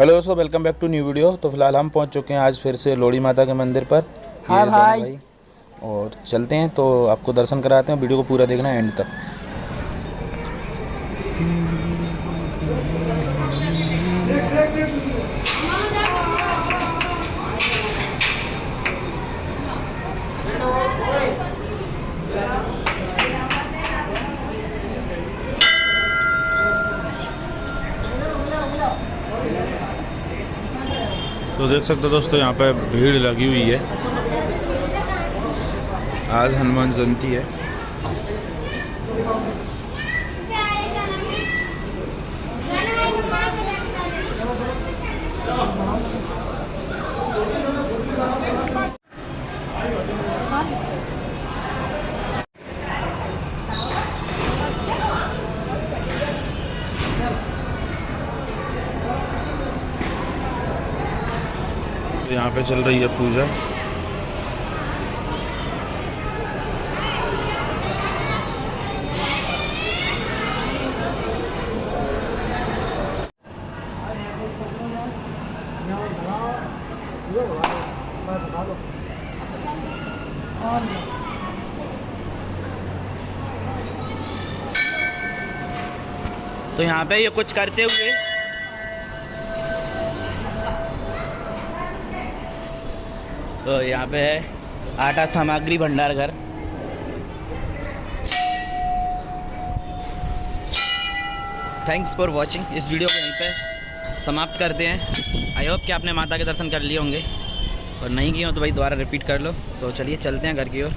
Hello दोस्तों welcome back to new video तो फ़िलहाल हम पहुँच चुके हैं आज फिर से लोड़ी माता के मंदिर पर हाँ भाई।, भाई। और चलते हैं तो आपको दर्शन कराते हैं वीडियो को पूरा देखना एंड तक तो देख सकते हो दोस्तों, यहाँ पे भीड़ लगी हुई है। आज हनुमान जयंती है। तो यहाँ पे चल रही है पूजा। तो यहाँ पे ये कुछ करते हुए तो यहाँ पे है आटा सामग्री भंडार घर। थैंक्स फॉर वॉचिंग इस वीडियो को यहीं पे समाप्त करते हैं। आई होप कि आपने माता के दर्शन कर लिए होंगे। और नहीं किए हो तो भाई दोबारा रिपीट कर लो। तो चलिए चलते हैं घर की ओर।